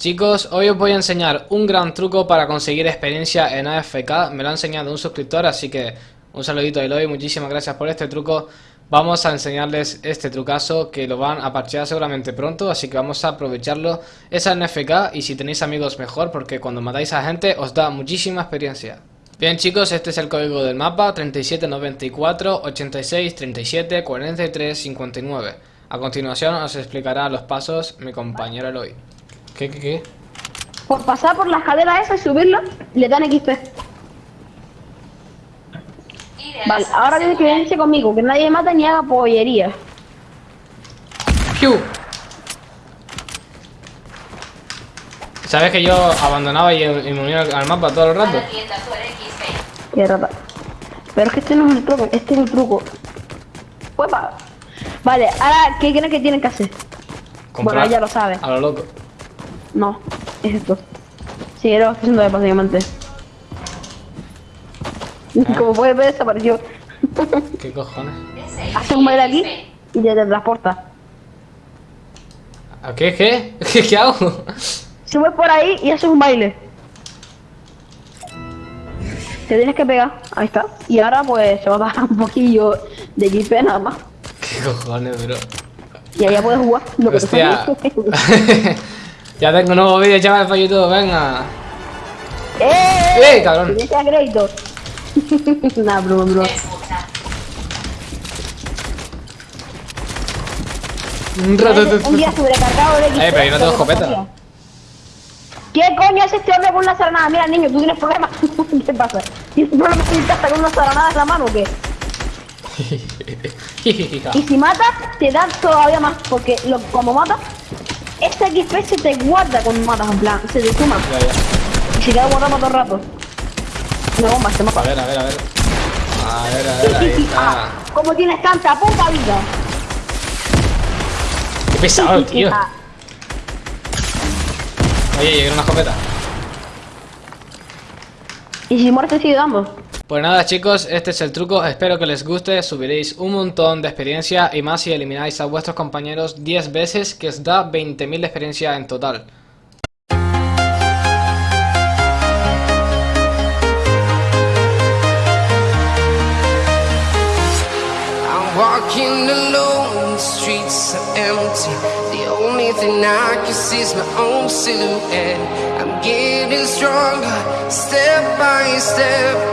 Chicos, hoy os voy a enseñar un gran truco para conseguir experiencia en AFK Me lo ha enseñado un suscriptor, así que un saludito a Eloy, muchísimas gracias por este truco. Vamos a enseñarles este trucazo que lo van a parchear seguramente pronto Así que vamos a aprovecharlo. Es AFK y si tenéis amigos mejor porque cuando matáis a gente os da muchísima experiencia. Bien chicos, este es el código del mapa 3794 86 37 43 59 A continuación os explicará los pasos mi compañero Eloy ¿Qué, qué, qué? Por pasar por la escalera esa y subirla, le dan XP. Vale, ahora tienes que venirse conmigo, que nadie mata ni haga pollería. ¡Piu! ¿Sabes que yo abandonaba y, y me unía al mapa todo el rato? Qué rata. Pero es que este no es el truco, este es el truco. ¡Uepa! Vale, ahora, ¿qué creen que tienen que hacer? Comprar Bueno, ya lo sabe. A lo loco. No, es esto. Sí, era lo que estoy haciendo básicamente. Como puedes ver, desapareció. ¿Qué cojones? Hace un baile aquí y te transporta. ¿A qué? ¿Qué? ¿Qué, qué hago? Subes por ahí y haces un baile. Te tienes que pegar, ahí está. Y ahora pues se va a bajar un poquillo de XP nada más. ¿Qué cojones, bro? Y ya puedes jugar lo que Hostia. ya tengo un nuevo vídeo, chaval, para YouTube, venga. ¡Eh! ¡Eh, cabrón! Crédito. nah, bro, bro. Un rato. Un día sobrecargado de XP. Eh, pero yo no tengo escopeta. ¿Qué coño es este hombre con una saranada? Mira, niño, tú tienes problemas. ¿Qué pasa? ¿Tienes problemas en casa con una saranada en la mano o qué? Y si matas, te dan todavía más, porque lo, como matas, este XP se te guarda cuando matas, en plan, se te suma. Ya, ya. Y se queda guardado todo el rato. Una bomba, se A mata. ver, a ver, a ver. A ver, a ver, ahí Ah, está. ¿Cómo tienes tanta poca vida? Qué pesado, tío. Ah, Oye, llegué una escopeta. Y si mueres te sigue dando. Pues nada chicos, este es el truco, espero que les guste, subiréis un montón de experiencia y más si elimináis a vuestros compañeros 10 veces que os da 20.000 de experiencia en total. Walking alone, streets empty. The only thing I can see is my own silhouette. I'm getting stronger, step by step.